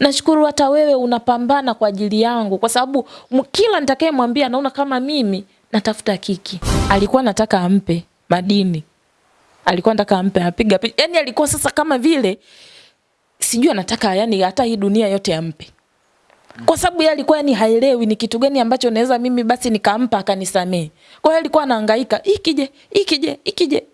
Nashukuru hata wewe unapambana kwa ajili yangu, kwa sababu kila nitakayemwambia naona kama mimi natafuta kiki. Alikuwa nataka ampe madini, alikuwa nataka ampe apiga picha, yani alikuwa sasa kama vile sijui anataka yani hata hii dunia yote ampe kwa sababu yeye alikuwa yani haelewi ni kitu gani ambacho naweza mimi basi nikampa akanisamee. Kwa hiyo alikuwa anahangaika, ikije ikije ikije.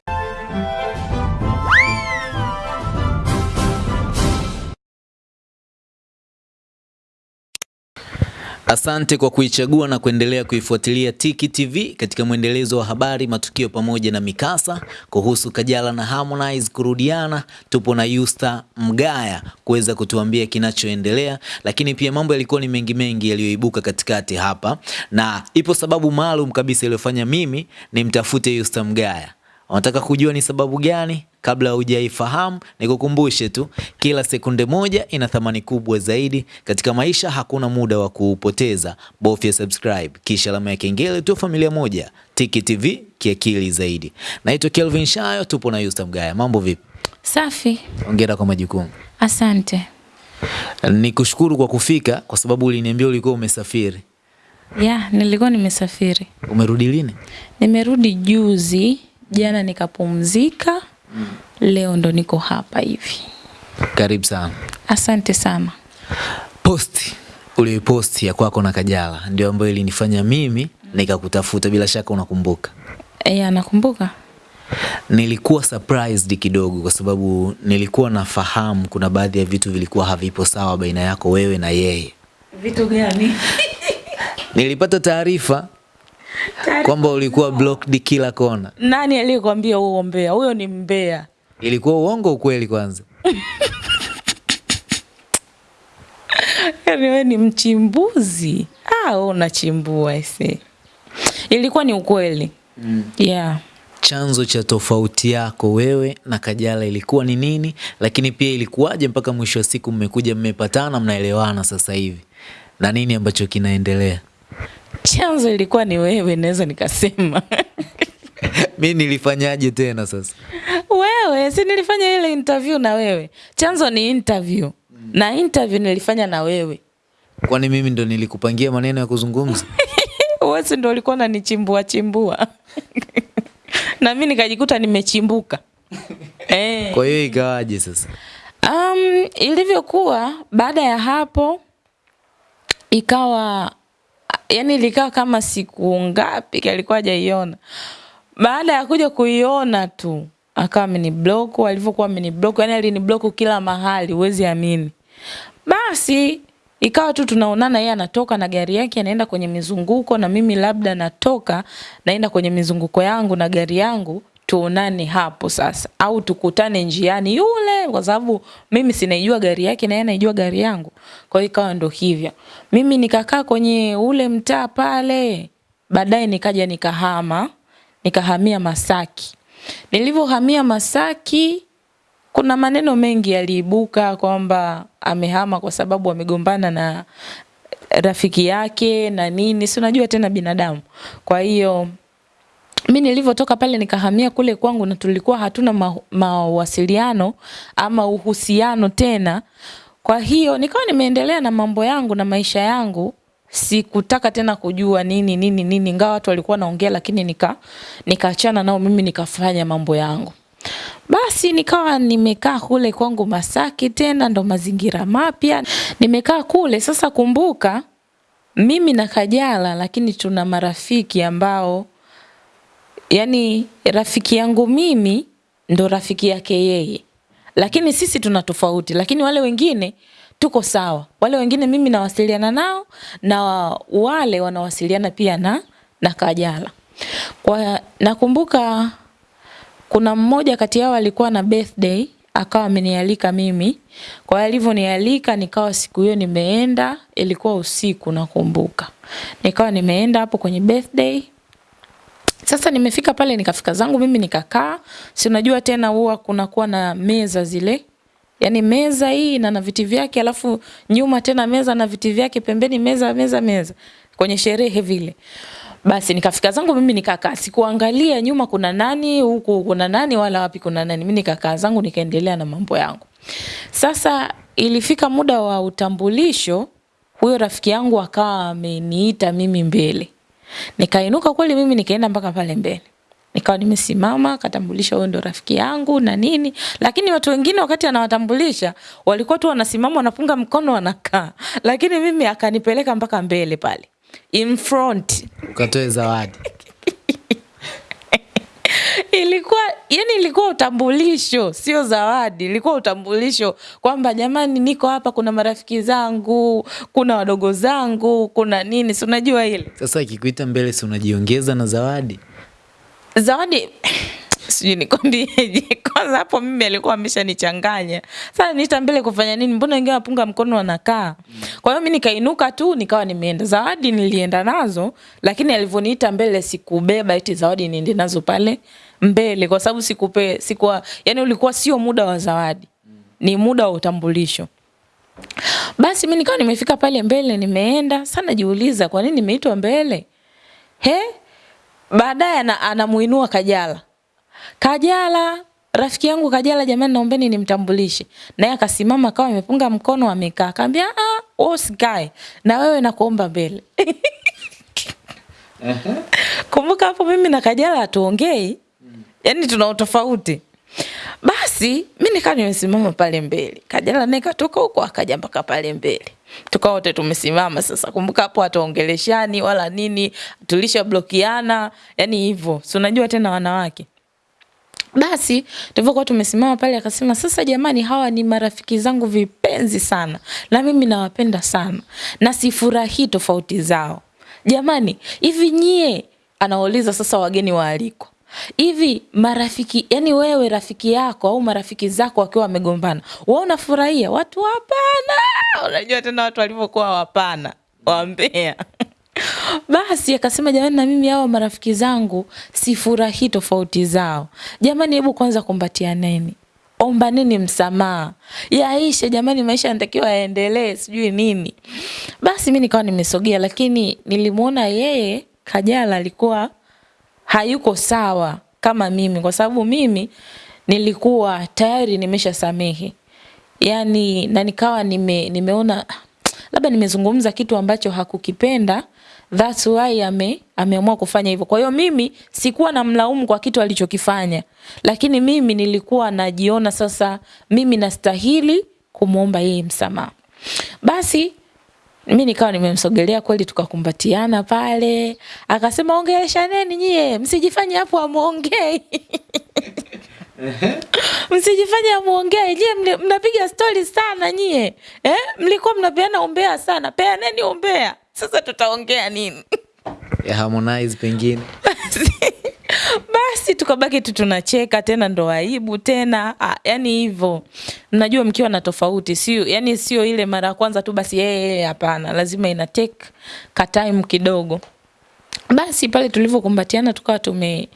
Asante kwa kuichagua na kuendelea kuifuatilia Tiki TV katika mwendelezo wa habari, matukio pamoja na mikasa kuhusu Kajala na Harmonize kurudiana. Tupo na Yusta Mgaya kuweza kutuambia kinachoendelea, lakini pia mambo yalikuwa ni mengi mengi yaliyoibuka katikati hapa, na ipo sababu maalum kabisa iliyofanya mimi nimtafute Yusta Mgaya. Unataka kujua ni sababu gani? Kabla hujaifahamu, nikukumbushe tu, kila sekunde moja ina thamani kubwa zaidi katika maisha. Hakuna muda wa kuupoteza, bofya subscribe kisha alama ya kengele tu. Familia moja, Tiki TV, kiakili zaidi. Naitwa Kelvin Shayo, tupo na Yusta Mgaya. Mambo vipi? Safi, Hongera kwa majukumu. asante. Nikushukuru kwa kufika, kwa sababu uliniambia ulikuwa umesafiri. Ya, nilikuwa nimesafiri. Umerudi lini? Nimerudi juzi, jana nikapumzika. mm. Leo ndo niko hapa hivi. Karibu sana. Asante sana. Posti uliyoposti ya kwako na Kajala ndio ambayo ilinifanya mimi nikakutafuta. Bila shaka unakumbuka. Ya, nakumbuka. Nilikuwa surprised kidogo kwa sababu nilikuwa nafahamu kuna baadhi ya vitu vilikuwa havipo sawa baina yako wewe na yeye. Vitu gani? Nilipata taarifa kwamba ulikuwa blocked kila kona. Nani aliyekwambia huo mbea? Huyo ni mbea. Ilikuwa uongo ukweli kwanza? Yaani wewe ni mchimbuzi. Ah, wewe unachimbua ese. Ilikuwa ni ukweli. Mm. Yeah. Chanzo cha tofauti yako wewe na Kajala ilikuwa ni nini? Lakini pia ilikuwaje mpaka mwisho wa siku mmekuja mmepatana, mnaelewana sasa hivi, na nini ambacho kinaendelea? Chanzo ilikuwa ni wewe, naweza nikasema. mi nilifanyaje tena sasa? wewe, si nilifanya ile interview na wewe. Chanzo ni interview. Na interview nilifanya na wewe. Kwani mimi ndo nilikupangia maneno ya kuzungumza? Wewe si ndo ulikuwa unanichimbua chimbua. na mi nikajikuta nimechimbuka. eh. Kwa hiyo ikawaje sasa? Um, ilivyokuwa baada ya hapo ikawa yani ilikaa kama siku ngapi alikuwa hajaiona. Baada ya kuja kuiona tu akawa ameniblock, alivyokuwa ameniblock, yani aliniblock kila mahali, huwezi amini. Basi ikawa tu tunaonana, yeye anatoka na gari yake anaenda kwenye mizunguko, na mimi labda natoka naenda kwenye mizunguko yangu na gari yangu, tuonane hapo sasa, au tukutane njiani yule, kwa sababu mimi sinaijua gari yake na yeye anaijua gari yangu. Kwa hiyo ikawa ndo hivyo, mimi nikakaa kwenye ule mtaa pale, baadaye nikaja nikahama, nikahamia Masaki. Nilivyohamia Masaki, kuna maneno mengi yaliibuka kwamba amehama kwa sababu amegombana na rafiki yake na nini, si unajua tena binadamu. Kwa hiyo mi nilivyotoka pale nikahamia kule kwangu na tulikuwa hatuna ma mawasiliano ama uhusiano tena. Kwa hiyo nikawa nimeendelea na mambo yangu na maisha yangu, sikutaka tena kujua nini nini nini, ingawa watu walikuwa naongea, lakini nika nikaachana nao, mimi nikafanya mambo yangu. Basi nikawa nimekaa kule kwangu Masaki, tena ndo mazingira mapya, nimekaa kule. Sasa kumbuka, mimi na Kajala, lakini tuna marafiki ambao yani rafiki yangu mimi ndo rafiki yake yeye, lakini sisi tuna tofauti, lakini wale wengine tuko sawa. Wale wengine mimi nawasiliana nao na wale wanawasiliana pia na na Kajala. Kwa nakumbuka kuna mmoja kati yao alikuwa na birthday akawa amenialika mimi. Kwa hiyo alivyonialika nikawa siku hiyo nimeenda, ilikuwa usiku nakumbuka. Nikawa nimeenda hapo kwenye birthday. Sasa nimefika pale nikafika zangu mimi nikakaa. Si unajua tena huwa kunakuwa na meza zile. Yaani meza hii na na viti vyake alafu nyuma tena meza na viti vyake pembeni meza meza meza kwenye sherehe vile. Basi nikafika zangu mimi nikakaa, sikuangalia nyuma kuna nani, huku kuna nani wala wapi kuna nani. Mimi nikakaa zangu nikaendelea na mambo yangu. Sasa ilifika muda wa utambulisho, huyo rafiki yangu akawa ameniita mimi mbele. Nikainuka kweli mimi nikaenda mpaka pale mbele. Nikawa nimesimama, katambulisha huyo ndo rafiki yangu na nini. Lakini watu wengine wakati anawatambulisha, walikuwa tu wanasimama wanapunga mkono wanakaa. Lakini mimi akanipeleka mpaka mbele pale. In front. Ukatoe zawadi. Ilikuwa yani ilikuwa utambulisho sio zawadi ilikuwa utambulisho kwamba jamani niko hapa kuna marafiki zangu kuna wadogo zangu kuna nini si unajua ile Sasa ikikuita mbele, si unajiongeza na zawadi? zawadi sijui nikwambieje kwanza hapo mimi alikuwa ameshanichanganya. Sasa niita mbele kufanya nini? Mbona wengine wapunga mkono wanakaa? Kwa hiyo mi nikainuka tu nikawa nimeenda. Zawadi nilienda nazo lakini alivyoniita mbele sikubeba eti zawadi niende nazo pale mbele kwa sababu sikupe sikuwa yani ulikuwa sio muda wa zawadi. Ni muda wa utambulisho. Basi mimi nikawa nimefika pale mbele nimeenda sana jiuliza kwa nini nimeitwa mbele? He? Baadaye ana- anamuinua Kajala. Kajala, rafiki yangu Kajala, jamani, naombeni nimtambulishe. Naye akasimama akawa amepunga mkono amekaa, akaambia ah, wewe usikae. Na wewe nakuomba mbele. Kumbuka hapo mimi na Kajala hatuongei, yani tuna utofauti. Basi mi nikaa nimesimama pale mbele, Kajala naye katoka huko akaja mpaka pale mbele, tukawa wote tumesimama. Sasa kumbuka hapo hatuongeleshani wala nini, tulishablokiana, yani hivyo, si unajua tena wanawake. Basi tulivyokuwa tumesimama pale, akasema sasa, jamani, hawa ni marafiki zangu vipenzi sana, na mimi nawapenda sana, na sifurahii tofauti zao. Jamani, hivi nyie, anauliza sasa wageni waalikwa, hivi marafiki, yani wewe rafiki yako au marafiki zako wakiwa wamegombana, wewe unafurahia? Watu hapana. Unajua tena watu walivyokuwa wapana, wambea basi akasema jamani, na mimi hawa marafiki zangu sifurahii tofauti zao. Jamani, hebu kwanza kumbatianeni, ombaneni msamaha, yaishe jamani, maisha yanatakiwa yaendelee, sijui nini. Basi mi nikawa nimesogea, lakini nilimwona yeye Kajala alikuwa hayuko sawa kama mimi, kwa sababu mimi nilikuwa tayari nimesha nimeshasamehe yani, na nikawa nime, nimeona labda nimezungumza kitu ambacho hakukipenda that's why ame, ameamua kufanya hivyo. Kwa hiyo mimi sikuwa na mlaumu kwa kitu alichokifanya, lakini mimi nilikuwa najiona sasa mimi nastahili kumwomba yeye msamaha. Basi mi nikawa nimemsogelea kweli, tukakumbatiana pale, akasema ongeleshaneni nyie, msijifanye hapo amwongei msijifanye amwongee, nyie, mnapiga stori sana nyie eh? Mlikuwa mnapeana umbea sana, peaneni umbea. Sasa tutaongea nini? Ya Harmonize pengine. Basi tukabaki tu tunacheka tena, ndo aibu tena. Ah, yani hivyo, mnajua mkiwa na tofauti, sio yani sio ile mara ya kwanza tu basi yeye hey, hapana, lazima ina take ka time kidogo. Basi pale tulivyokumbatiana tukawa tume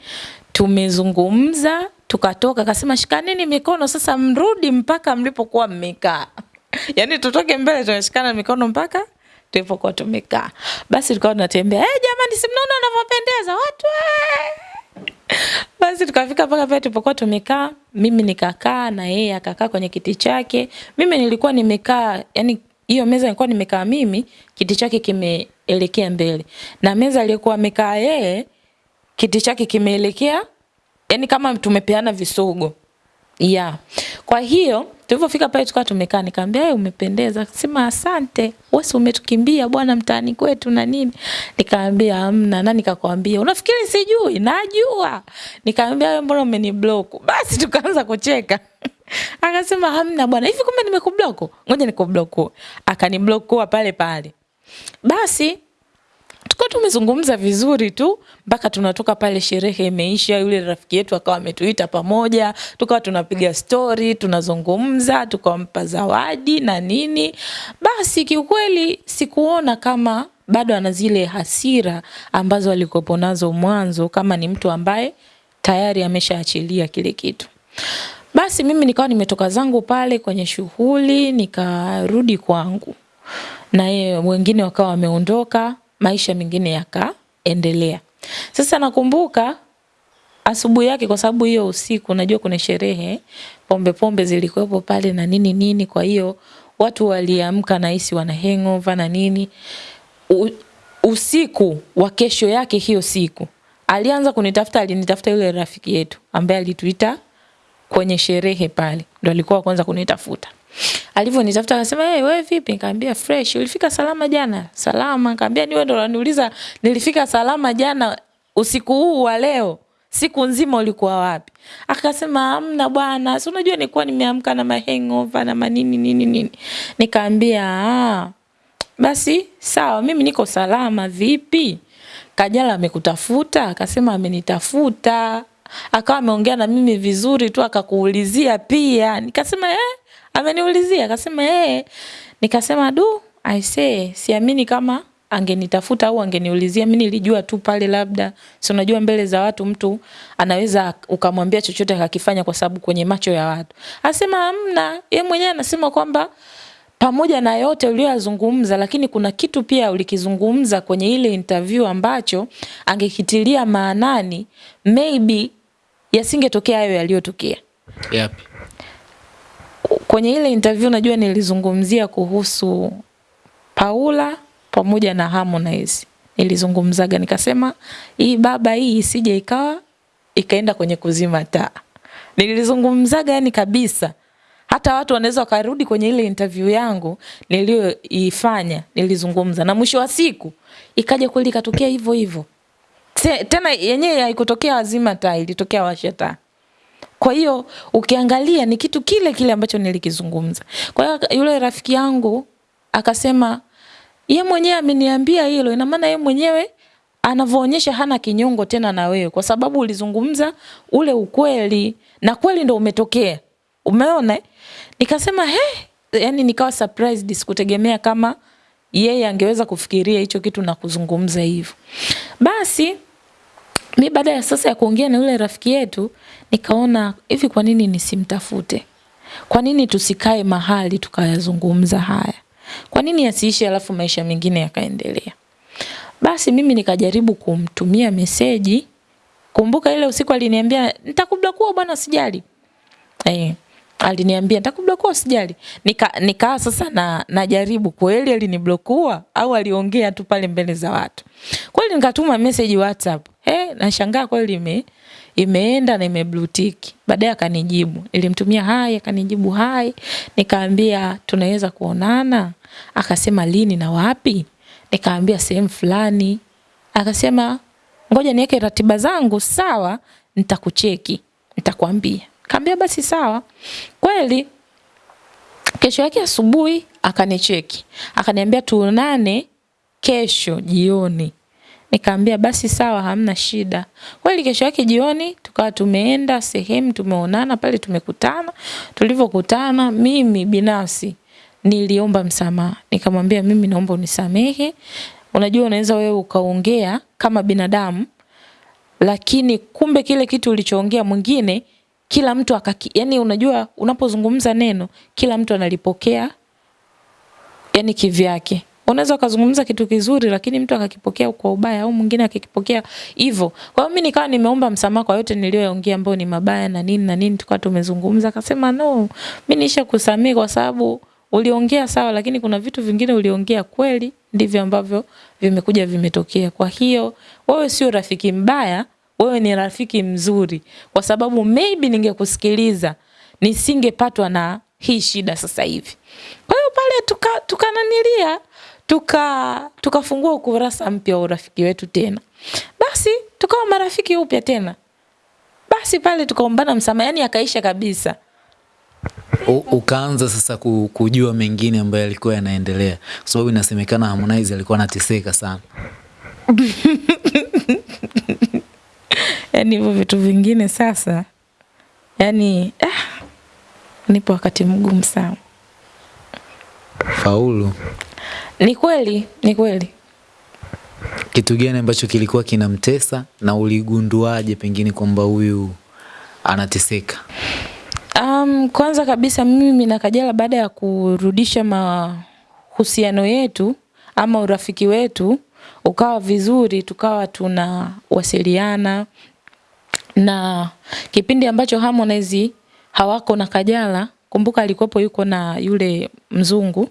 tumezungumza tukatoka, akasema shikaneni mikono sasa, mrudi mpaka mlipokuwa mmekaa. yani tutoke mbele tunashikana mikono mpaka tulipokuwa tumekaa. Basi tukawa tunatembea, eh, jamani, si mnaona wanavyopendeza watu eh! Basi tukafika mpaka pale tulipokuwa tumekaa, mimi nikakaa na yeye akakaa kwenye kiti chake. Mimi nilikuwa nimekaa, yani hiyo meza nilikuwa nimekaa mimi, kiti chake kimeelekea mbele, na meza aliyokuwa amekaa yeye, kiti chake kimeelekea, yani kama tumepeana visogo ya kwa hiyo tulivyofika pale tukawa tumekaa, nikamwambia umependeza. sema asante, wewe umetukimbia bwana mtaani kwetu na nini? Nikamwambia hamna. Na nikakwambia unafikiri sijui? Najua. Nikamwambia wewe mbona umeniblock? Basi tukaanza kucheka. Akasema hamna bwana, hivi kumbe nimekublock? Ngoja nikublock. Akaniblock pale pale. Basi tukawa tumezungumza vizuri tu mpaka tunatoka pale, sherehe imeisha. Yule rafiki yetu akawa ametuita pamoja, tukawa tunapiga stori, tunazungumza, tukampa zawadi na nini. Basi kiukweli sikuona kama bado ana zile hasira ambazo alikuwepo nazo mwanzo, kama ni mtu ambaye tayari ameshaachilia kile kitu. Basi mimi nikawa nimetoka zangu pale kwenye shughuli, nikarudi kwangu na yeye wengine wakawa wameondoka, maisha mengine yakaendelea. Sasa nakumbuka asubuhi yake, kwa sababu hiyo usiku, najua kuna sherehe, pombe pombe zilikuwepo pale na nini nini, kwa hiyo watu waliamka nahisi wana hangover na nini. U, usiku wa kesho yake hiyo siku alianza kunitafuta, alinitafuta yule rafiki yetu ambaye alituita kwenye sherehe pale, ndo alikuwa kwanza kunitafuta. Alivyonitafuta akasema, "Hey, wewe vipi?" Nikamwambia, "Fresh, ulifika salama jana?" "Salama." Nikamwambia, "Ni wewe ndo unaniuliza nilifika salama jana usiku huu wa leo?" Siku nzima ulikuwa wapi? Akasema hamna bwana, si unajua nilikuwa nimeamka na mahangover na manini nini nini. Nikaambia ah, basi sawa, mimi niko salama. Vipi, Kajala amekutafuta? Akasema amenitafuta, akawa ameongea na mimi vizuri tu, akakuulizia pia. Nikasema eh, ameniulizia? Akasema eh. Nikasema du, I say siamini kama angenitafuta au angeniulizia. Mimi nilijua tu pale, labda si unajua, mbele za watu mtu anaweza ukamwambia chochote akakifanya, kwa sababu kwenye macho ya watu. Asema hamna, yeye mwenyewe anasema kwamba pamoja na yote uliyoyazungumza, lakini kuna kitu pia ulikizungumza kwenye ile interview ambacho angekitilia maanani, maybe yasingetokea hayo yaliyotokea. Yapi? Kwenye ile interview najua nilizungumzia kuhusu Paula pamoja na Harmonize. Nilizungumzaga nikasema hii baba hii isije ikawa ikaenda kwenye kuzima taa. Nilizungumzaga yani kabisa. Hata watu wanaweza wakarudi kwenye ile interview yangu niliyoifanya, nilizungumza na mwisho wa siku ikaja kweli ikatokea hivyo hivyo. Tena yenyewe haikutokea wazima taa, ilitokea washa taa. Kwa hiyo ukiangalia ni kitu kile kile ambacho nilikizungumza. Kwa hiyo yule rafiki yangu akasema ye mwenyewe ameniambia hilo, ina maana ye mwenyewe anavyoonyesha hana kinyongo tena na wewe, kwa sababu ulizungumza ule ukweli na kweli ndo umetokea. Umeona? Nikasema he, yani nikawa surprised, sikutegemea kama yeye angeweza kufikiria hicho kitu na kuzungumza hivyo. Basi mi baada ya sasa ya kuongea na yule rafiki yetu nikaona hivi, kwa nini nisimtafute? Kwa nini tusikae mahali tukayazungumza haya? Kwa nini yasiishe alafu maisha mengine yakaendelea? Basi mimi nikajaribu kumtumia meseji. Kumbuka ile usiku aliniambia nitakublock bwana usijali. Eh, aliniambia nitakublock usijali. Nika nikaa sasa na najaribu kweli aliniblockua au aliongea tu pale mbele za watu. Kweli nikatuma message WhatsApp. Eh, nashangaa kweli ime imeenda na ime blue tick. Baadaye akanijibu. Nilimtumia hai akanijibu hai. Nikaambia tunaweza kuonana. Akasema lini na wapi? Nikaambia sehemu fulani. Akasema ngoja niweke ratiba zangu sawa, nitakucheki, nitakwambia. Kaambia basi sawa. Kweli kesho yake asubuhi akanicheki. Akaniambia tuonane kesho jioni. Nikaambia basi sawa, hamna shida. Kweli kesho yake jioni tukawa tumeenda sehemu, tumeonana pale, tumekutana. Tulivyokutana mimi binafsi niliomba msamaha. Nikamwambia mimi naomba unisamehe. Unajua unaweza wewe ukaongea kama binadamu lakini kumbe kile kitu ulichoongea mwingine kila mtu akaki, yani unajua unapozungumza neno kila mtu analipokea yani kivyake. Unaweza ukazungumza kitu kizuri lakini mtu akakipokea kwa ubaya au mwingine akikipokea hivyo. Kwa hiyo mimi nikawa nimeomba msamaha kwa yote niliyoyaongea ambayo ni mabaya na nini na nini, tukawa tumezungumza. Akasema no, mimi nisha kusamehe kwa sababu uliongea sawa, lakini kuna vitu vingine uliongea kweli, ndivyo ambavyo vimekuja vimetokea. Kwa hiyo wewe sio rafiki mbaya, wewe ni rafiki mzuri, kwa sababu maybe ningekusikiliza nisingepatwa na hii shida sasa hivi. Kwa hiyo pale tukananilia tuka tukananilia tuka tukafungua ukurasa mpya wa urafiki wetu tena, basi tukawa marafiki upya tena. Basi pale tukaombana msamaha, yani akaisha kabisa. U, ukaanza sasa kujua mengine ambayo yalikuwa yanaendelea, kwa sababu inasemekana Harmonize alikuwa anateseka sana yani hivyo vitu vingine sasa, yani ah, nipo wakati mgumu sana. Faulu, ni kweli, ni kweli. Kitu gani ambacho kilikuwa kinamtesa na uligunduaje pengine kwamba huyu anateseka? Um, kwanza kabisa mimi na Kajala baada ya kurudisha mahusiano yetu ama urafiki wetu ukawa vizuri, tukawa tunawasiliana na kipindi ambacho Harmonize hawako na Kajala kumbuka alikuwepo yuko na yule mzungu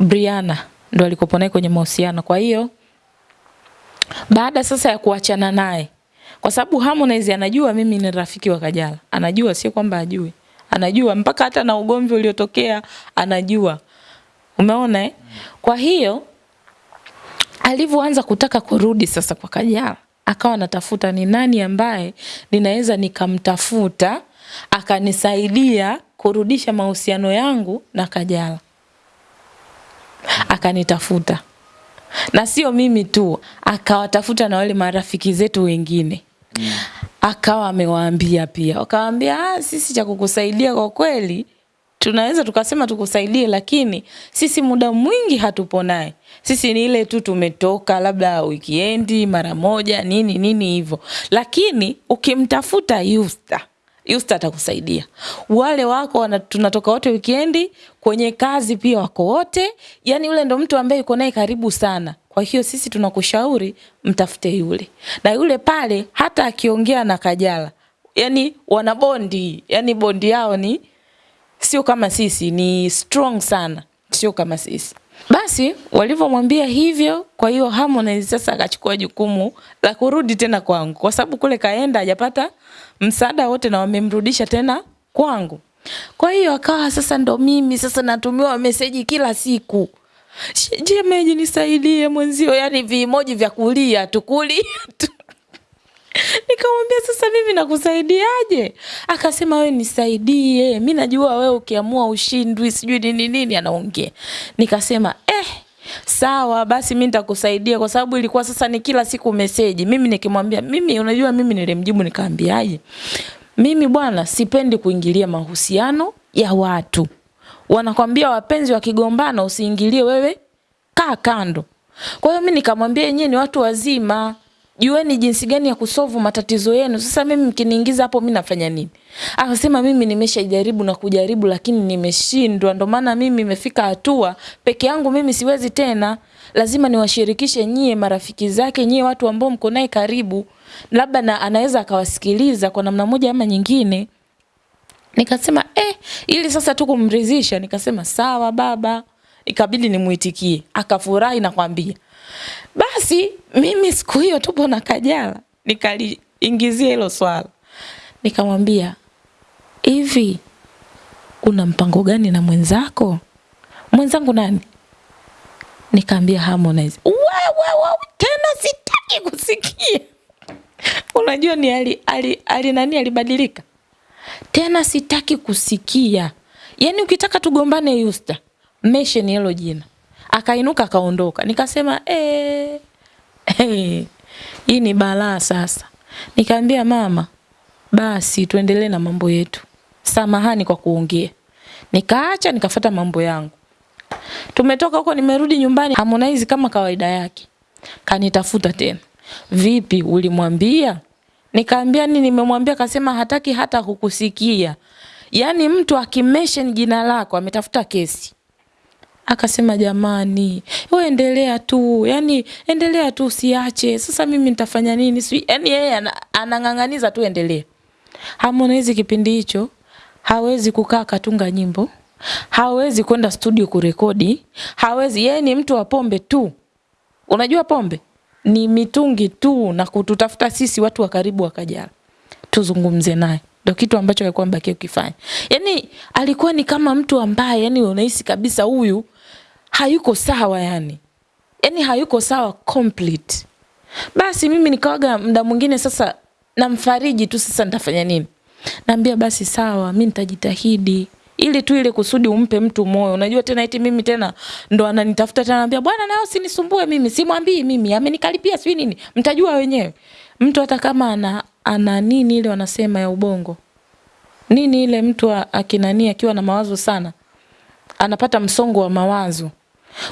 Briana ndo alikopo naye kwenye mahusiano. Kwa hiyo baada sasa ya kuachana naye, kwa sababu Harmonize anajua mimi ni rafiki wa Kajala, anajua, sio kwamba ajui, anajua mpaka hata na ugomvi uliotokea anajua. Umeona eh? Kwa hiyo alivyoanza kutaka kurudi sasa kwa Kajala, akawa anatafuta ni nani ambaye ninaweza nikamtafuta akanisaidia kurudisha mahusiano yangu na Kajala. Akanitafuta na sio mimi tu, akawatafuta na wale marafiki zetu wengine mm. Akawa amewaambia pia, wakawaambia ah, sisi cha kukusaidia kwa kweli tunaweza tukasema tukusaidie, lakini sisi muda mwingi hatupo naye. Sisi ni ile tu tumetoka labda wikiendi mara moja nini nini hivyo, lakini ukimtafuta Yusta Yusta atakusaidia. Wale wako wana, tunatoka wote wikendi, kwenye kazi pia wako wote. Yani yule ndo mtu ambaye yuko naye karibu sana. Kwa hiyo sisi tunakushauri mtafute yule. Na yule pale hata akiongea na Kajala, yani wana bondi, yani bondi yao ni sio kama sisi, ni strong sana, sio kama sisi. Basi walivyomwambia hivyo, kwa hiyo Harmonize sasa akachukua jukumu la kurudi tena kwangu, kwa sababu kule kaenda hajapata msaada wote na wamemrudisha tena kwangu. Kwa hiyo akawa sasa ndo mimi sasa natumiwa meseji kila siku, shemeji nisaidie mwenzio, yani vimoji vya kulia tukuli tu Nikamwambia sasa mimi nakusaidiaje? Akasema wewe nisaidie. mi najua wewe ukiamua ushindwi sijui nini nini anaongea. Nikasema eh sawa basi mimi nitakusaidia kwa sababu ilikuwa sasa ni kila siku meseji. Mimi nikimwambia mimi unajua mimi nilimjibu nikaambiaje? Mimi bwana sipendi kuingilia mahusiano ya watu. Wanakwambia wapenzi wakigombana usiingilie wewe kaa kando. Kwa hiyo mimi nikamwambia yenyewe ni watu wazima jueni jinsi gani ya kusovu matatizo yenu. Sasa mimi mkiniingiza hapo mimi nafanya nini? Akasema mimi nimeshajaribu na kujaribu lakini nimeshindwa. Ndio maana mimi imefika hatua peke yangu mimi siwezi tena. Lazima niwashirikishe nyie marafiki zake, nyie watu ambao mko naye karibu. Labda na anaweza akawasikiliza kwa namna moja ama nyingine. Nikasema eh, ili sasa tu kumridhisha, nikasema sawa baba. Ikabidi nimuitikie. Akafurahi na kwambia basi mimi siku hiyo tupo na Kajala nikaliingizia hilo swala, nikamwambia hivi, una mpango gani na mwenzako? Mwenzangu nani? Nikaambia Harmonize. Wewe wewe, tena sitaki kusikia. Unajua ni ali, ali, ali nani alibadilika tena, sitaki kusikia. Yaani ukitaka tugombane Yusta, mention hilo jina akainuka akaondoka. Nikasema eh, hey, hii ni balaa sasa. Nikaambia mama, basi tuendelee na mambo yetu, samahani kwa kuongea. Nikaacha nikafata mambo yangu. Tumetoka huko, nimerudi nyumbani, Harmonize kama kawaida yake kanitafuta tena. Vipi, ulimwambia? Nikaambia nini? Nimemwambia. Kasema hataki hata kukusikia. Yaani mtu akimention jina lako ametafuta kesi. Akasema jamani, wewe endelea tu, yani endelea tu usiache. Sasa mimi nitafanya nini? Si yani yeye anang'ang'aniza tu endelea. Harmonize kipindi hicho hawezi kukaa katunga nyimbo, hawezi kwenda studio kurekodi, hawezi. Yeye ni mtu wa pombe tu. Unajua pombe ni mitungi tu na kututafuta sisi watu wa karibu wa Kajala tuzungumze naye ndo kitu ambacho alikuwa mbaki ukifanya. Yani alikuwa ni kama mtu ambaye yani unahisi kabisa huyu hayuko sawa yani. Yani hayuko sawa complete. Basi mimi nikawaga muda mwingine sasa namfariji tu sasa nitafanya nini? Naambia basi sawa, mimi nitajitahidi ili tu ile kusudi umpe mtu moyo. Unajua tena eti mimi tena ndo ananitafuta tena anambia bwana nao sinisumbue mimi, simwambii mimi, amenikaripia sio nini. Mtajua wenyewe. Mtu hata kama ana ana nini ile wanasema ya ubongo. Nini ile mtu akinani akiwa na mawazo sana anapata msongo wa mawazo.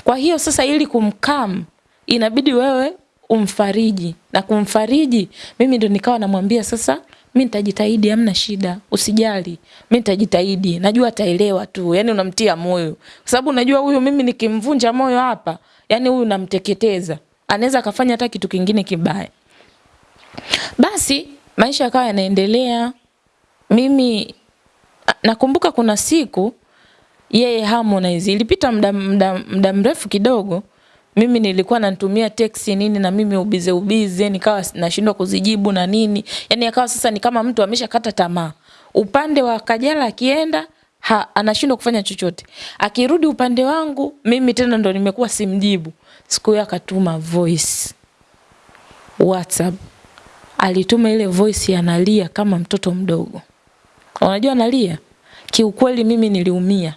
Kwa hiyo sasa ili kumkam inabidi wewe umfariji. Na kumfariji mimi ndo nikawa namwambia sasa mi nitajitahidi hamna shida usijali. Mi nitajitahidi najua ataelewa tu yani unamtia moyo. Kwa sababu unajua huyu mimi nikimvunja moyo hapa yani huyu namteketeza. Anaweza akafanya hata kitu kingine kibaya. Basi maisha yakawa yanaendelea. Mimi nakumbuka kuna siku yeye Harmonize. Ilipita muda muda muda mrefu kidogo. Mimi nilikuwa natumia teksi nini na mimi ubize ubize nikawa nashindwa kuzijibu na nini. Yani akawa sasa ni kama mtu ameshakata tamaa. Upande wa Kajala akienda ha, anashindwa kufanya chochote. Akirudi upande wangu mimi tena ndo nimekuwa simjibu. Siku hiyo akatuma voice. WhatsApp. Alituma ile voice analia kama mtoto mdogo. Unajua analia kiukweli mimi niliumia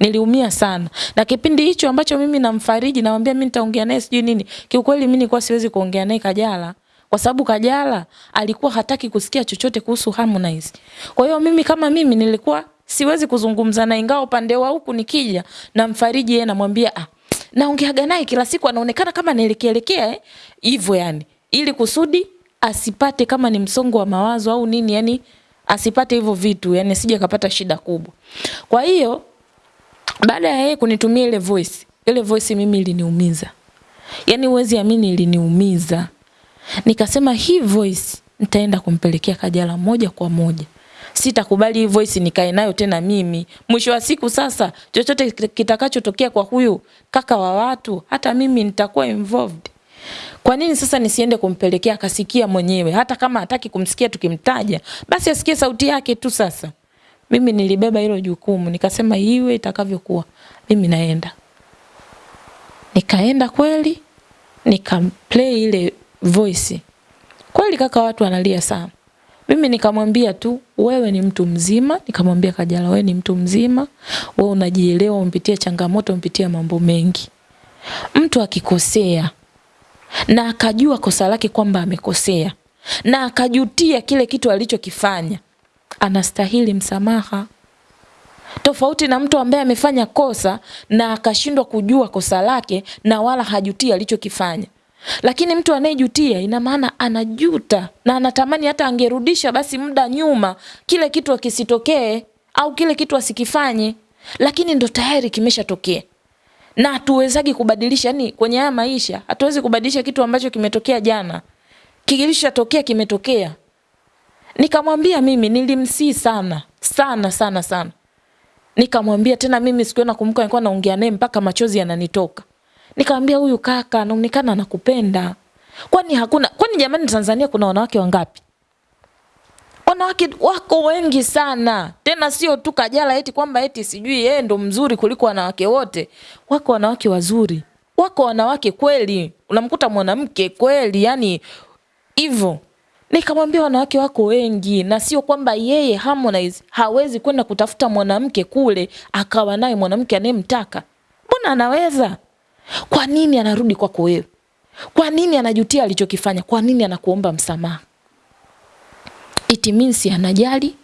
niliumia sana. Na kipindi hicho ambacho mimi namfariji namwambia mimi nitaongea naye sijui nini kiukweli mimi nilikuwa siwezi kuongea naye Kajala. Kwa sababu Kajala alikuwa hataki kusikia chochote kuhusu Harmonize. Kwa hiyo mimi kama mimi nilikuwa siwezi kuzungumza na ingawa upande wa huku nikija namfariji yeye namwambia ah naongeaga naye kila siku anaonekana kama naelekeelekea eh hivyo yani. Ili kusudi asipate kama ni msongo wa mawazo au nini yani asipate hivyo vitu yani sije kapata shida kubwa. Kwa hiyo baada ya yeye kunitumia ile voice ile voice mimi iliniumiza. Yani uwezi amini iliniumiza. Nikasema hii voice nitaenda kumpelekea Kajala moja kwa moja. Sitakubali hii voice nikae nayo tena mimi. Mwisho wa siku sasa chochote kitakachotokea kwa huyu kaka wa watu hata mimi nitakuwa involved. Kwa nini sasa nisiende kumpelekea akasikia mwenyewe? Hata kama hataki kumsikia tukimtaja basi asikie sauti yake tu sasa mimi nilibeba hilo jukumu nikasema iwe itakavyokuwa mimi naenda. Nikaenda kweli nikamplay ile voice. Kweli kaka watu analia sana. Mimi nikamwambia tu wewe ni mtu mzima nikamwambia Kajala wewe ni mtu mzima wewe unajielewa umpitia changamoto umpitia mambo mengi. Mtu akikosea na akajua kosa lake kwamba amekosea na akajutia kile kitu alichokifanya anastahili msamaha. Tofauti na mtu ambaye amefanya kosa na akashindwa kujua kosa lake na wala hajutia alichokifanya. Lakini mtu anayejutia ina maana anajuta na anatamani hata angerudisha basi muda nyuma kile kitu akisitokee au kile kitu asikifanye lakini ndo tayari kimeshatokea. Na hatuwezagi kubadilisha yani kwenye haya maisha hatuwezi kubadilisha kitu ambacho kimetokea jana. Kilishatokea kimetokea nikamwambia mimi nilimsii sana sana sana sana. Nikamwambia tena mimi siku nakumbuka nilikuwa naongea naye mpaka machozi yananitoka. Nikamwambia huyu kaka anaonekana anakupenda. Kwani hakuna kwani jamani Tanzania kuna wanawake wangapi? Wanawake wako wengi sana. Tena sio tu Kajala eti kwamba eti sijui yeye ndo mzuri kuliko wanawake wote. Wako wanawake wazuri. Wako wanawake kweli. Unamkuta mwanamke kweli yani hivyo nikamwambia wanawake wako wengi na sio kwamba yeye Harmonize hawezi kwenda kutafuta mwanamke kule akawa naye mwanamke anayemtaka. Mbona anaweza? Kwa nini anarudi kwako wewe? Kwa nini anajutia alichokifanya? Kwa nini anakuomba msamaha? It means anajali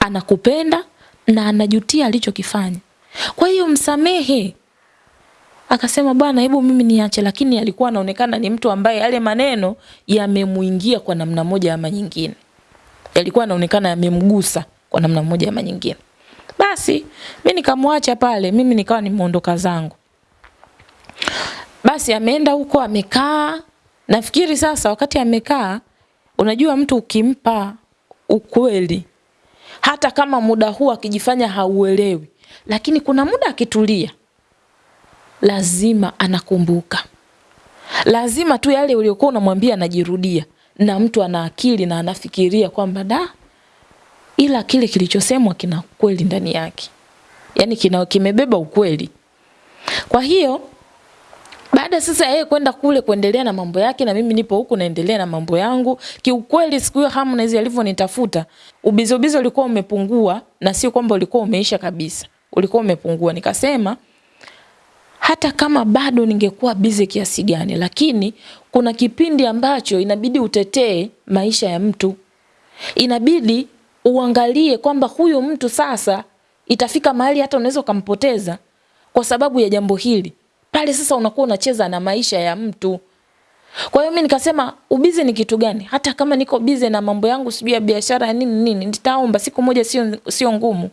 anakupenda na anajutia alichokifanya. Kwa hiyo msamehe akasema bwana hebu mimi niache. Lakini alikuwa anaonekana ni mtu ambaye yale maneno yamemuingia kwa namna moja ama nyingine. Yalikuwa anaonekana yamemgusa kwa namna moja ama nyingine. Basi mimi nikamwacha pale mimi nikawa nimeondoka zangu. Basi ameenda huko amekaa. Nafikiri sasa wakati amekaa unajua mtu ukimpa ukweli hata kama muda huu akijifanya hauelewi lakini kuna muda akitulia lazima anakumbuka lazima tu yale uliokuwa unamwambia anajirudia na mtu ana akili na anafikiria kwamba da ila kile kilichosemwa kina kweli ndani yake yani kina kimebeba ukweli kwa hiyo baada sasa yeye kwenda kule kuendelea na mambo yake na mimi nipo huku naendelea na mambo yangu. Kiukweli siku hiyo Harmonize alivyonitafuta, ubizo ubizo ulikuwa umepungua na sio kwamba ulikuwa umeisha kabisa. Ulikuwa umepungua. Nikasema hata kama bado ningekuwa busy kiasi gani, lakini kuna kipindi ambacho inabidi utetee maisha ya mtu. Inabidi uangalie kwamba huyu mtu sasa itafika mahali hata unaweza ukampoteza kwa sababu ya jambo hili pale sasa unakuwa unacheza na maisha ya mtu. Kwa hiyo mimi nikasema ubize ni kitu gani? Hata kama niko bize na mambo yangu sijui ya biashara nini nini, nitaomba siku moja sio sio ngumu.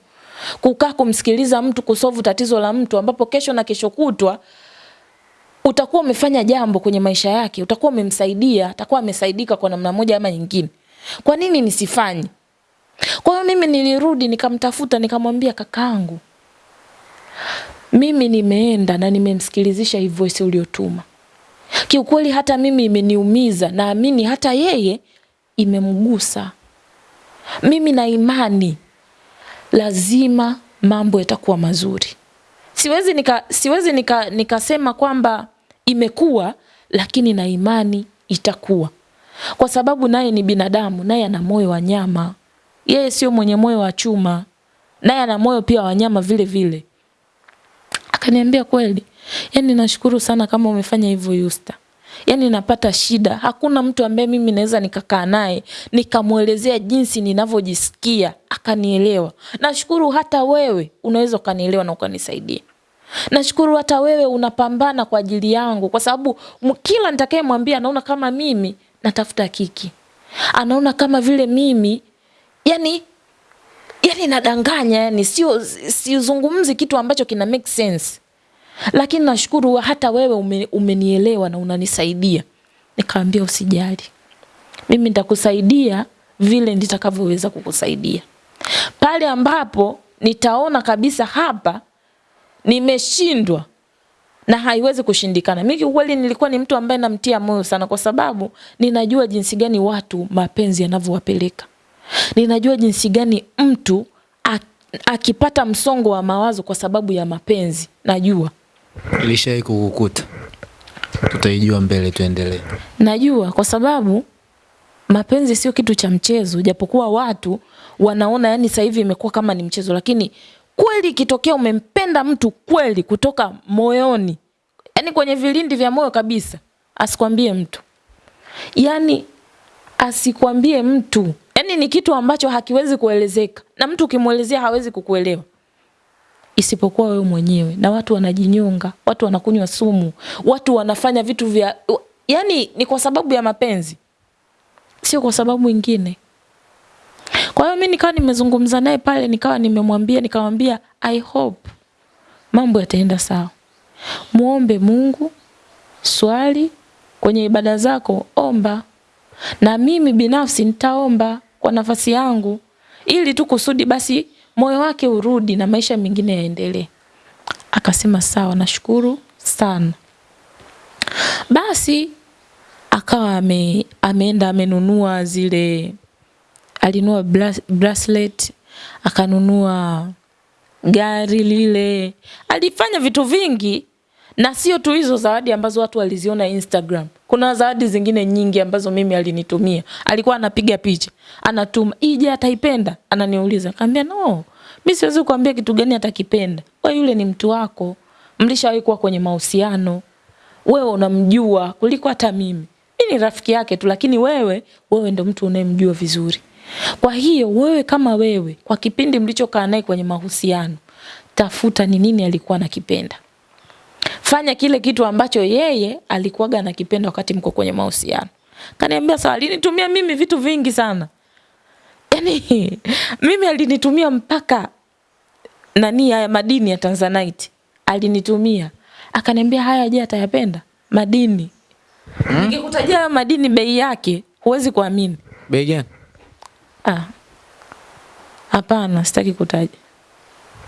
Kukaa kumsikiliza mtu kusovu tatizo la mtu ambapo kesho na kesho kutwa utakuwa umefanya jambo kwenye maisha yake, utakuwa umemsaidia, atakuwa amesaidika kwa namna moja ama nyingine. Kwa nini nisifanye? Kwa hiyo mimi nilirudi nikamtafuta nikamwambia kakaangu, mimi nimeenda na nimemsikilizisha hii voice uliotuma. Kiukweli hata mimi imeniumiza, naamini hata yeye imemgusa. Mimi na imani lazima mambo yatakuwa mazuri. Siwezi nika, siwezi nika, nikasema kwamba imekuwa, lakini na imani itakuwa, kwa sababu naye ni binadamu, naye ana moyo wa nyama. Yeye sio mwenye moyo wa chuma, naye ana moyo pia wa nyama vile vile. Akaniambia kweli, yani nashukuru sana kama umefanya hivyo Yusta. Yani napata shida, hakuna mtu ambaye mimi naweza nikakaa naye nikamwelezea jinsi ninavyojisikia akanielewa. Nashukuru hata wewe unaweza ukanielewa na ukanisaidia. Nashukuru hata wewe unapambana kwa ajili yangu, kwa sababu kila nitakayemwambia anaona kama mimi natafuta kiki, anaona kama vile mimi yani yani nadanganya, yani sio sizungumzi kitu ambacho kina make sense, lakini nashukuru hata wewe ume, umenielewa na unanisaidia. Nikamwambia usijali, mimi nitakusaidia vile nitakavyoweza kukusaidia. Pale ambapo nitaona kabisa hapa nimeshindwa na haiwezi kushindikana. Mimi kweli nilikuwa ni mtu ambaye namtia moyo sana, kwa sababu ninajua jinsi gani watu mapenzi yanavyowapeleka. Ninajua jinsi gani mtu akipata msongo wa mawazo kwa sababu ya mapenzi, najua. Ilishai kukukuta? Tutaijua mbele, tuendelee. Najua kwa sababu mapenzi sio kitu cha mchezo, japokuwa watu wanaona yani sasa hivi imekuwa kama ni mchezo, lakini kweli ikitokea umempenda mtu kweli kutoka moyoni, yani kwenye vilindi vya moyo kabisa, asikwambie mtu, yani asikwambie mtu, yani ni kitu ambacho hakiwezi kuelezeka, na mtu ukimwelezea hawezi kukuelewa isipokuwa wewe mwenyewe. Na watu wanajinyonga, watu wanakunywa sumu, watu wanafanya vitu vya, yani ni kwa sababu ya mapenzi, sio kwa sababu ingine. Kwa hiyo mimi nikawa nimezungumza naye pale, nikawa nimemwambia, nikamwambia I hope mambo yataenda sawa. Muombe Mungu, swali kwenye ibada zako, omba. Na mimi binafsi nitaomba kwa nafasi yangu ili tu kusudi basi moyo wake urudi na maisha mengine yaendelee. Akasema sawa, nashukuru sana. Basi akawa ame, ameenda amenunua zile alinunua bracelet, akanunua gari lile, alifanya vitu vingi, na sio tu hizo zawadi ambazo watu waliziona Instagram. Kuna zawadi zingine nyingi ambazo mimi alinitumia. Alikuwa anapiga picha, anatuma, ije ataipenda, ananiuliza. Kaambia no, mimi siwezi kuambia kitu gani atakipenda. Wewe yule ni mtu wako, mlishawahi kuwa kwenye mahusiano, wewe unamjua kuliko hata mimi. Mimi ni rafiki yake tu, lakini wewe, wewe ndo mtu unayemjua vizuri. Kwa hiyo wewe kama wewe, kwa kipindi mlichokaa naye kwenye mahusiano, tafuta ni nini alikuwa anakipenda. Fanya kile kitu ambacho yeye alikuwaga anakipenda wakati mko kwenye mahusiano. Kaniambia sawa, alinitumia mimi vitu vingi sana. Yaani mimi alinitumia mpaka nani haya madini ya Tanzanite. Alinitumia. Akaniambia haya je atayapenda? Madini. Hmm? Nikikutajia madini bei yake huwezi kuamini. Bei gani? Ah. Hapana, sitaki kutaja.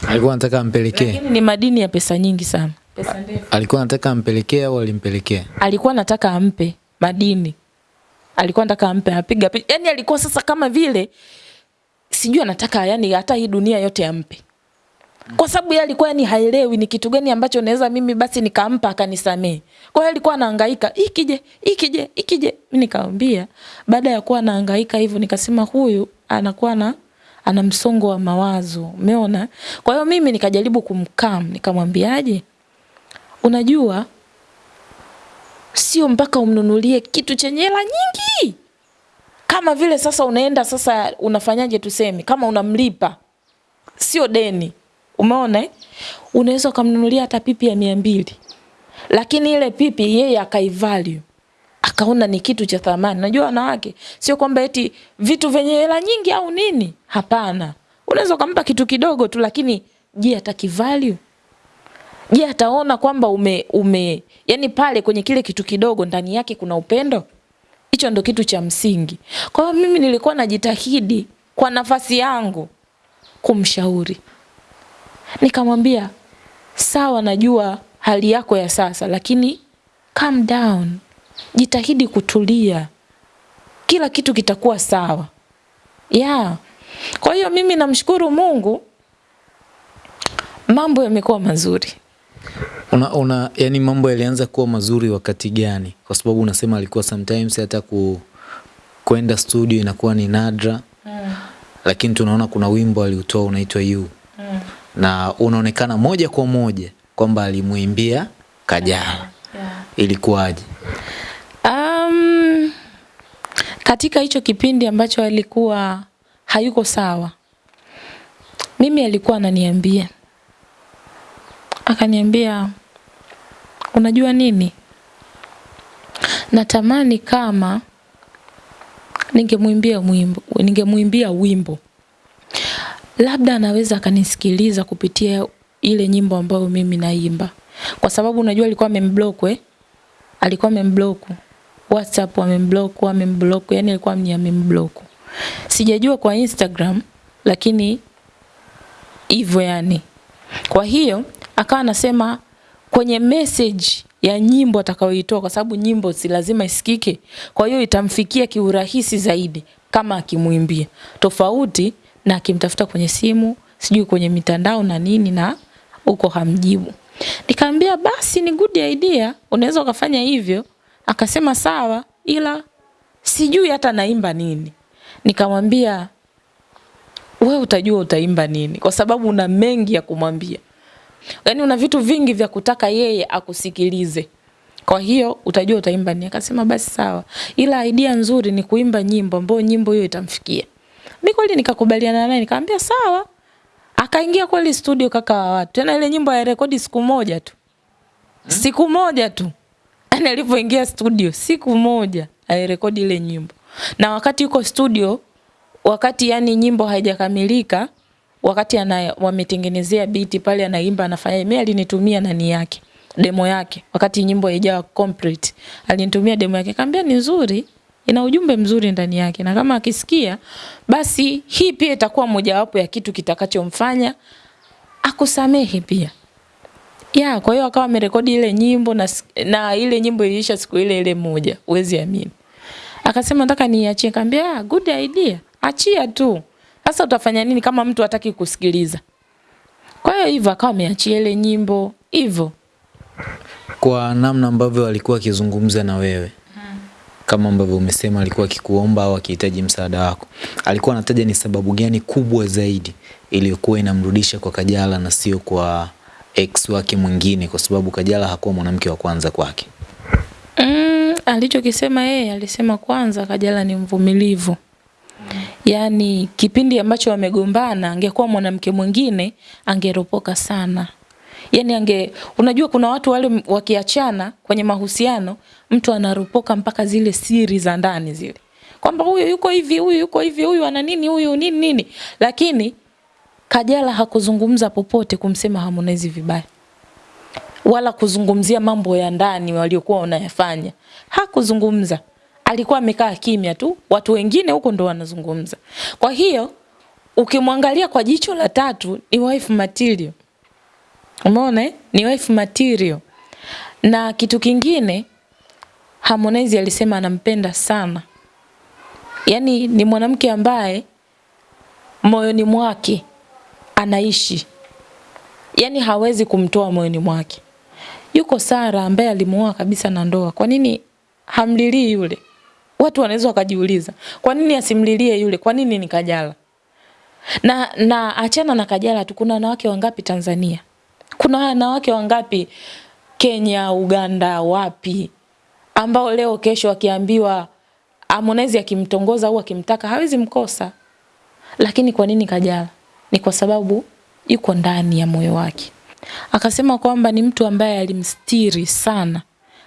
Alikuwa anataka ampelekee. Lakini ni madini ya pesa nyingi sana. Pesa ndefu. Alikuwa anataka ampelekee au alimpelekea? Alikuwa anataka ampe madini. Alikuwa anataka ampe apiga picha. Yaani alikuwa sasa kama vile sijui anataka yani hata hii dunia yote ampe. Kwa sababu yeye alikuwa yani haelewi ni kitu gani ambacho naweza mimi basi nikampa akanisamee. Kwa hiyo alikuwa anahangaika, ikije, ikije, ikije. Mimi nikamwambia baada ya kuwa anahangaika hivyo nikasema huyu anakuwa na ana msongo wa mawazo. Umeona? Kwa hiyo mimi nikajaribu kumkam, nikamwambiaje? Unajua sio mpaka umnunulie kitu chenye hela nyingi. Kama vile sasa unaenda sasa unafanyaje tuseme kama unamlipa sio deni Umeona eh? Unaweza ukamnunulia hata pipi ya mia mbili. Lakini ile pipi yeye akaivalue. Akaona ni kitu cha thamani. Unajua wanawake sio kwamba eti vitu vyenye hela nyingi au nini? Hapana. Unaweza kumpa kitu kidogo tu lakini je, atakivalue? Je, ataona kwamba ume ume yani pale kwenye kile kitu kidogo ndani yake kuna upendo? Hicho ndo kitu cha msingi. Kwa hiyo mimi nilikuwa najitahidi kwa nafasi yangu kumshauri. Nikamwambia sawa, najua hali yako ya sasa, lakini calm down, jitahidi kutulia, kila kitu kitakuwa sawa. Yeah. Kwa hiyo mimi namshukuru Mungu, mambo yamekuwa mazuri. Una, una, yani mambo yalianza kuwa mazuri wakati gani? Kwa sababu unasema alikuwa sometimes hata ku, kwenda studio inakuwa ni nadra mm. Lakini tunaona kuna wimbo aliutoa unaitwa You mm. na unaonekana moja kwa moja kwamba alimuimbia Kajala yeah. Ilikuwaje? Um, katika hicho kipindi ambacho alikuwa hayuko sawa, mimi alikuwa ananiambia, akaniambia unajua nini, natamani kama ningemwimbia wimbo, ningemwimbia wimbo labda anaweza akanisikiliza kupitia ile nyimbo ambayo mimi naimba, kwa sababu unajua alikuwa amemblock eh, alikuwa amemblock WhatsApp, amemblock amemblock, yani alikuwa ni amemblock. Sijajua kwa Instagram, lakini hivyo yani. Kwa hiyo akawa anasema kwenye message ya nyimbo atakayoitoa, kwa sababu nyimbo si lazima isikike, kwa hiyo itamfikia kiurahisi zaidi kama akimwimbia, tofauti na akimtafuta kwenye simu, sijui kwenye mitandao na nini, na huko hamjibu. Nikamwambia basi ni good idea, unaweza ukafanya hivyo. Akasema sawa, ila sijui hata naimba nini. Nikamwambia we utajua utaimba nini, kwa sababu una mengi ya kumwambia. Yaani una vitu vingi vya kutaka yeye akusikilize. Kwa hiyo utajua utaimba nini. Akasema basi sawa. Ila idea nzuri ni kuimba nyimbo ambayo nyimbo hiyo itamfikia. Mimi kweli nikakubaliana naye nikamwambia sawa. Akaingia kweli studio kaka wa watu. Tena ile nyimbo ya rekodi siku moja tu. Hmm? Siku moja tu. Yaani alipoingia studio siku moja alirekodi ile nyimbo. Na wakati yuko studio wakati yani nyimbo haijakamilika wakati ana wametengenezea biti pale anaimba anafanya mimi alinitumia nani yake demo yake. Wakati nyimbo haijawa complete alinitumia demo yake. Kaambia ni nzuri ina ujumbe mzuri ndani yake na kama akisikia basi hii pia itakuwa mojawapo ya kitu kitakachomfanya akusamehe pia. Ya kwa hiyo akawa amerekodi ile nyimbo na, na ile nyimbo iliisha siku ile ile moja uwezi amini. Akasema nataka niachie kaambia good idea achia tu sasa utafanya nini kama mtu hataki kusikiliza? Kwa hiyo hivyo akawa ameachia ile nyimbo hivyo. Kwa namna ambavyo alikuwa akizungumza na wewe kama ambavyo umesema alikuwa akikuomba au akihitaji msaada wako, alikuwa anataja ni sababu gani kubwa zaidi iliyokuwa inamrudisha kwa Kajala na sio kwa ex wake mwingine, kwa sababu Kajala hakuwa mwanamke wa kwanza kwake? Mm, alichokisema yeye alisema kwanza Kajala ni mvumilivu. Yaani kipindi ambacho wamegombana angekuwa mwanamke mwingine angeropoka sana. Yaani ange unajua kuna watu wale wakiachana kwenye mahusiano mtu anaropoka mpaka zile siri za ndani zile. Kwamba huyu yuko hivi, huyu yuko hivi, huyu ana nini, huyu nini nini. Lakini Kajala hakuzungumza popote kumsema Harmonize vibaya. Wala kuzungumzia mambo ya ndani waliokuwa wanayafanya. Hakuzungumza alikuwa amekaa kimya tu, watu wengine huko ndo wanazungumza. Kwa hiyo ukimwangalia kwa jicho la tatu ni wife material. Umeona eh? Ni wife material. Na kitu kingine Harmonize alisema anampenda sana. Yaani ni mwanamke ambaye moyoni mwake anaishi. Yaani hawezi kumtoa moyoni mwake. Yuko Sara ambaye alimuoa kabisa na ndoa. Kwa nini hamlilii yule? Watu wanaweza wakajiuliza, kwa nini asimlilie yule? Kwa nini ni Kajala? Na na achana na Kajala tu, kuna wanawake wangapi Tanzania? Kuna wanawake wangapi Kenya, Uganda, wapi ambao leo kesho akiambiwa Harmonize akimtongoza au akimtaka hawezi mkosa. Lakini kwa nini Kajala? Ni kwa sababu yuko ndani ya moyo wake. Akasema kwamba ni mtu ambaye alimstiri sana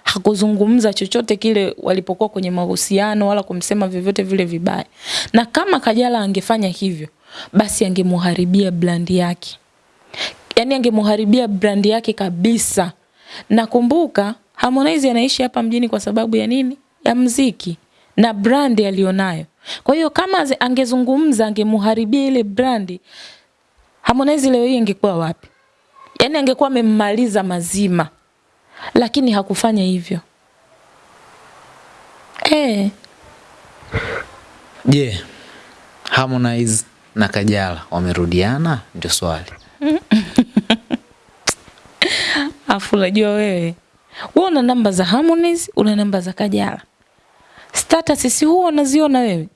hakuzungumza chochote kile walipokuwa kwenye mahusiano wala kumsema vyovyote vile vibaya. Na kama Kajala angefanya hivyo, basi angemuharibia brand yake. Yaani angemuharibia brand yake kabisa. Nakumbuka Harmonize anaishi hapa mjini kwa sababu ya nini? Ya mziki na brand alionayo. Kwa hiyo kama angezungumza angemuharibia ile brandi, Harmonize leo hii ingekuwa wapi? Yaani angekuwa amemmaliza mazima, lakini hakufanya hivyo. Eh, Je, yeah. Harmonize na Kajala wamerudiana? Ndio swali. afu unajua wewe, wewe una namba za Harmonize, una namba za Kajala, status si huwa unaziona wewe?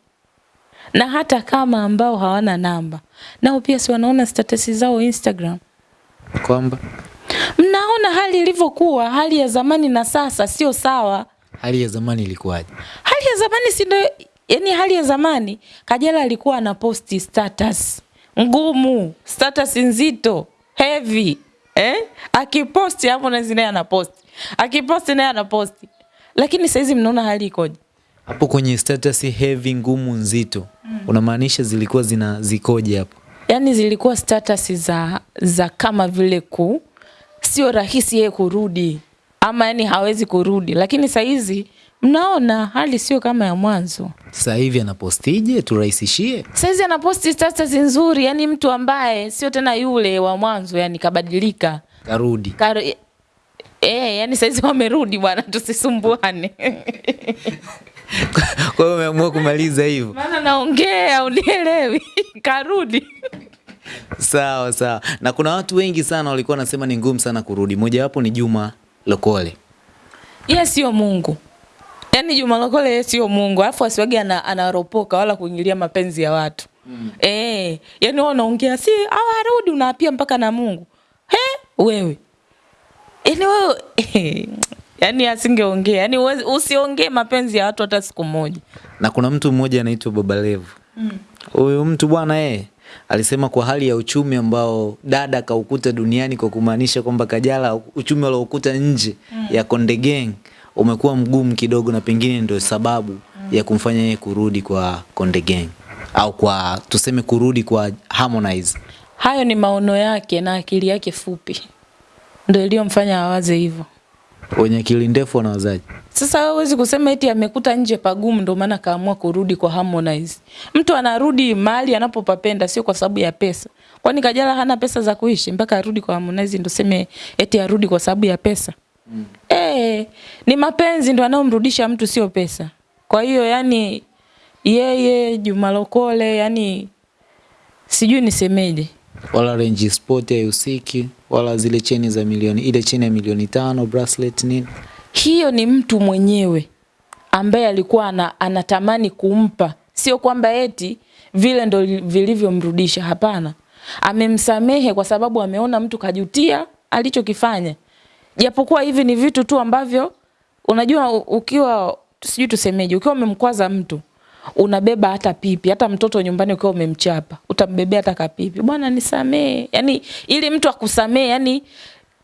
Na hata kama ambao hawana namba, nao pia si wanaona status zao Instagram. Kwamba Mnaona hali ilivyokuwa, hali ya zamani na sasa sio sawa. hali ya zamani ilikuwaje? Hali ya zamani si ndio? Yani hali ya zamani Kajala alikuwa anaposti status ngumu, status nzito, heavy eh? Akiposti hapo na naye anaposti, akiposti naye anaposti. Lakini saizi mnaona hali ikoje? Hapo kwenye status heavy, ngumu, nzito, mm. unamaanisha zilikuwa zina zikoje hapo? Yani zilikuwa status za za kama vile ku sio rahisi yeye kurudi ama yani hawezi kurudi, lakini saizi mnaona hali sio kama ya mwanzo. Sasa hivi anapostije? Turahisishie. Saizi anaposti status nzuri, yani mtu ambaye sio tena yule wa mwanzo, yani kabadilika. Karudi. Kar e, e, yani saizi wamerudi bwana, tusisumbuane. Kwa hiyo umeamua kumaliza hivyo? Maana naongea unielewi. Karudi. Sawa sawa. Na kuna watu wengi sana walikuwa wanasema ni ngumu sana kurudi. Mojawapo ni Juma Lokole. Yeye sio Mungu. Yaani Juma Lokole yeye sio Mungu. Alafu asiwage ana, anaropoka wala kuingilia mapenzi ya watu. Mm. Eh, yani wao wanaongea si hawarudi unaapia mpaka na Mungu. He, wewe. Yaani wewe yaani asingeongea. Yaani usiongee mapenzi ya watu hata siku moja. Na kuna mtu mmoja anaitwa Baba Levo. Huyu mtu bwana yeye alisema kwa hali ya uchumi ambao dada kaukuta duniani kwa kumaanisha kwamba Kajala uchumi aliokuta nje mm. ya Konde Gang umekuwa mgumu kidogo na pengine ndio sababu mm. ya kumfanya yeye kurudi kwa Konde Gang au kwa tuseme kurudi kwa Harmonize. Hayo ni maono yake na akili yake fupi. Ndio iliyomfanya awaze hivyo. Wenye akili ndefu wanawazaji. Sasa wewe huwezi kusema eti amekuta nje pagumu ndio maana kaamua kurudi kwa Harmonize. Mtu anarudi mahali anapopapenda sio kwa sababu ya pesa. Kwani Kajala hana pesa za kuishi mpaka arudi kwa Harmonize ndio seme eti arudi kwa sababu ya pesa. Mm. Eh, ni mapenzi ndio anayomrudisha mtu sio pesa. Kwa hiyo yani yeye Juma Lokole yani sijui nisemeje. wala Range Sport haihusiki wala zile cheni za milioni ile cheni ya milioni tano bracelet nini hiyo ni mtu mwenyewe ambaye alikuwa ana, anatamani kumpa, sio kwamba eti vile ndo vilivyomrudisha. Hapana, amemsamehe kwa sababu ameona mtu kajutia alichokifanya, japokuwa hivi ni vitu tu ambavyo unajua, ukiwa sijui tusemeje, ukiwa umemkwaza mtu unabeba hata pipi, hata mtoto nyumbani ukiwa umemchapa utambebea hata kapipi, bwana nisamee. Yani ili mtu akusamee, yani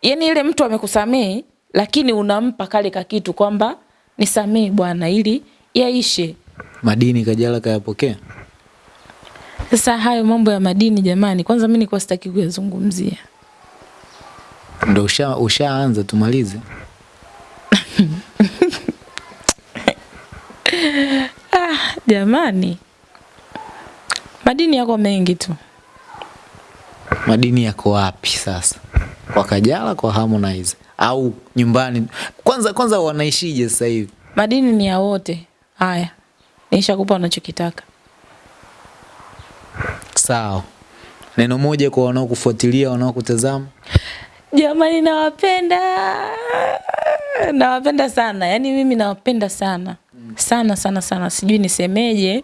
yani ile mtu amekusamee, lakini unampa kale kakitu kwamba nisamee bwana, ili yaishe. madini Kajala kayapokea Sasa hayo mambo ya madini jamani, kwanza mimi nilikuwa sitaki kuyazungumzia. ndo usha, ushaanza tumalize Jamani, madini yako mengi tu. madini yako wapi sasa kwa Kajala kwa Harmonize au nyumbani. Kwanza kwanza wanaishije sasa hivi? Madini ni ya wote. Haya, nishakupa unachokitaka. sawa. Neno moja kwa wanaokufuatilia wanaokutazama? Jamani, nawapenda. Nawapenda sana, yaani mimi nawapenda sana. Sana sana sana, sijui nisemeje.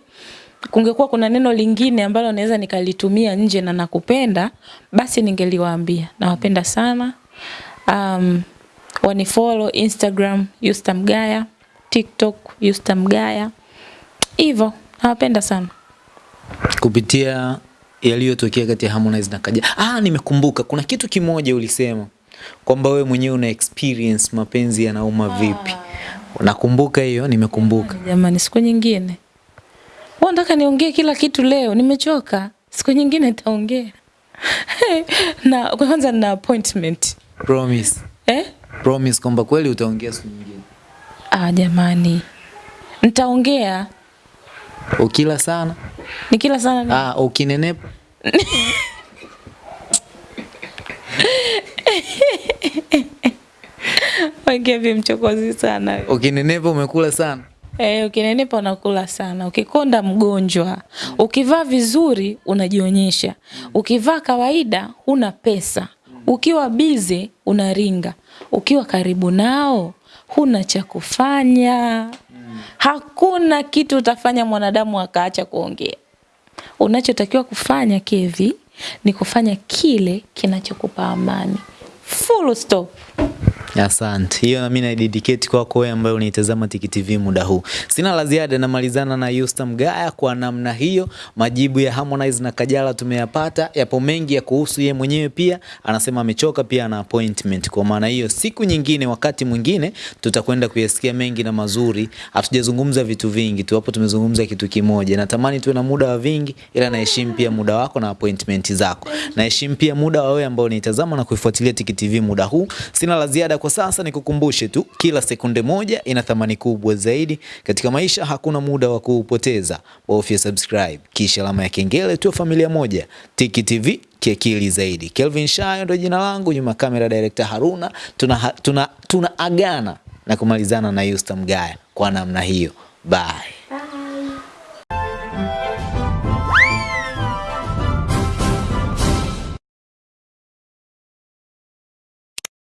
Kungekuwa kuna neno lingine ambalo naweza nikalitumia nje na nakupenda, basi ningeliwaambia. Nawapenda sana. Um, wanifollow Instagram Yusta Mgaya, TikTok Yusta Mgaya, hivyo nawapenda sana. kupitia yaliyotokea kati ya Harmonize na Kaja. Ah, nimekumbuka kuna kitu kimoja ulisema kwamba wewe mwenyewe una experience mapenzi yanauma vipi. Nakumbuka hiyo, nimekumbuka. Jamani, siku nyingine. Wewe unataka niongee kila kitu leo? Nimechoka. Siku nyingine nitaongea. na kwanza na appointment. Promise. Eh? Promise kwamba kweli utaongea siku nyingine. Ah, jamani. Nitaongea. Ukila sana? Nikila sana ni... Ah, ukinenepa? vi mchokozi sana. Ukinenepa umekula sana? Eh, ukinenepa unakula sana. Ukikonda mgonjwa. Ukivaa vizuri unajionyesha. Ukivaa kawaida huna pesa. Ukiwa bize unaringa. Ukiwa karibu nao huna cha kufanya. Hakuna kitu utafanya mwanadamu akaacha kuongea. Unachotakiwa kufanya Kevi ni kufanya kile kinachokupa amani. Full stop. Asante. Hiyo na mimi na dedicate kwako wewe ambaye unaitazama Tiki TV muda huu. Sina la ziada, namalizana na Yusta Mgaya kwa namna hiyo. Majibu ya Harmonize na Kajala tumeyapata, yapo mengi ya kuhusu ye mwenyewe pia. Anasema amechoka pia na appointment. Kwa maana hiyo, siku nyingine, wakati mwingine tutakwenda kuyasikia mengi na mazuri. Hatujazungumza vitu vingi tu, hapo tumezungumza kitu kimoja. Natamani tuwe na muda wa vingi, ila naheshimu pia muda wako na appointment zako. Naheshimu pia muda wa wewe ambao unaitazama na kuifuatilia Tiki TV muda huu. Sina la ziada kwa sasa nikukumbushe tu, kila sekunde moja ina thamani kubwa zaidi katika maisha. Hakuna muda wa kuupoteza, bofya subscribe kisha alama ya kengele, tu familia moja. Tiki TV kiakili zaidi. Kelvin Shayo ndo jina langu, nyuma kamera director Haruna. Tuna, tuna, tuna agana na kumalizana na Yusta Mgaya kwa namna hiyo. Bye.